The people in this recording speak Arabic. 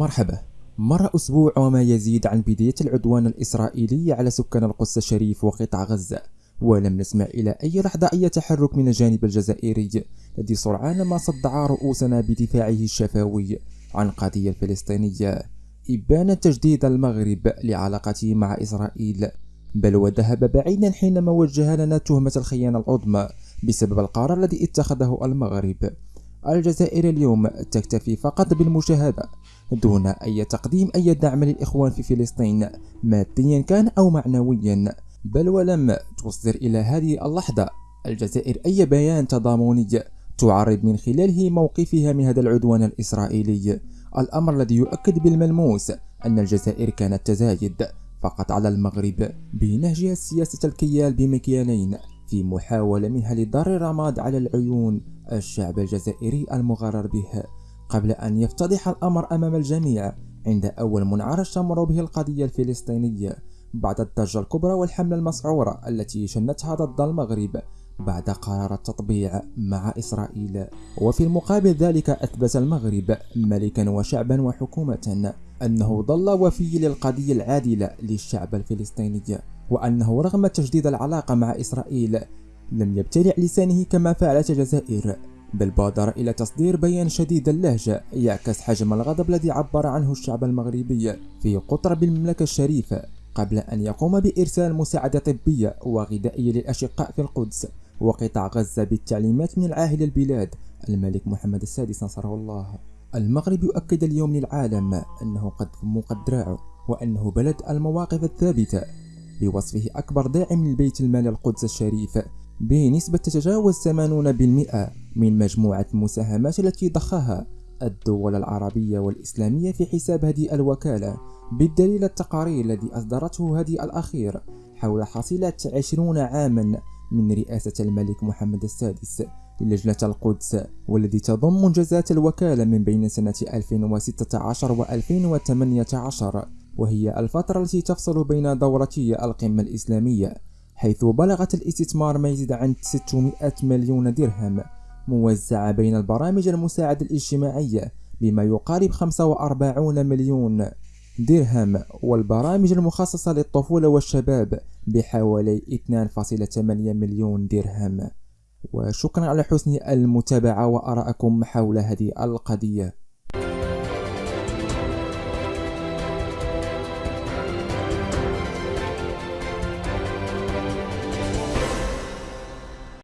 مرحبا. مر أسبوع وما يزيد عن بداية العدوان الإسرائيلي على سكان القدس الشريف وقطاع غزة ولم نسمع إلى أي لحظة أي تحرك من الجانب الجزائري الذي سرعان ما صدع رؤوسنا بدفاعه الشفوي عن القضية الفلسطينية إبان تجديد المغرب لعلاقته مع إسرائيل بل وذهب بعيدا حينما وجه لنا تهمة الخيانة العظمى بسبب القرار الذي اتخذه المغرب. الجزائر اليوم تكتفي فقط بالمشاهدة دون أي تقديم أي دعم للإخوان في فلسطين ماديا كان أو معنويا بل ولم تصدر إلى هذه اللحظة. الجزائر أي بيان تضامني تعرض من خلاله موقفها من هذا العدوان الإسرائيلي. الأمر الذي يؤكد بالملموس أن الجزائر كانت تزايد فقط على المغرب بنهجها سياسة الكيال بمكيالين في محاولة منها لضر الرماد على العيون الشعب الجزائري المغرر به. قبل أن يفتضح الأمر أمام الجميع عند أول منعرج تمر به القضية الفلسطينية بعد الضجة الكبرى والحملة المسعورة التي شنتها ضد المغرب بعد قرار التطبيع مع إسرائيل. وفي المقابل ذلك أثبت المغرب ملكا وشعبا وحكومة أنه ظل وفي للقضية العادلة للشعب الفلسطيني وأنه رغم تجديد العلاقة مع إسرائيل لم يبتلع لسانه كما فعلت الجزائر. بل بادر إلى تصدير بيان شديد اللهجة يعكس حجم الغضب الذي عبر عنه الشعب المغربي في قطر بالمملكة الشريفة قبل أن يقوم بإرسال مساعدة طبية وغذائية للأشقاء في القدس وقطاع غزة بالتعليمات من العاهل البلاد الملك محمد السادس نصره الله. المغرب يؤكد اليوم للعالم أنه قد فمقت دراعه وأنه بلد المواقف الثابتة بوصفه أكبر داعم للبيت المال القدس الشريف بنسبة تتجاوز 80% من مجموعة المساهمات التي ضخها الدول العربية والإسلامية في حساب هذه الوكالة بالدليل التقارير الذي أصدرته هذه الأخير حول حصيلة عشرون عاما من رئاسة الملك محمد السادس للجنة القدس والذي تضم منجزات الوكالة من بين سنة 2016 و 2018 وهي الفترة التي تفصل بين دورتي القمة الإسلامية حيث بلغت الاستثمار ما يزيد عن 600 مليون درهم موزعة بين البرامج المساعدة الاجتماعية بما يقارب 45 مليون درهم والبرامج المخصصة للطفولة والشباب بحوالي 2.8 مليون درهم. وشكرا على حسن المتابعة وأراءكم حول هذه القضية.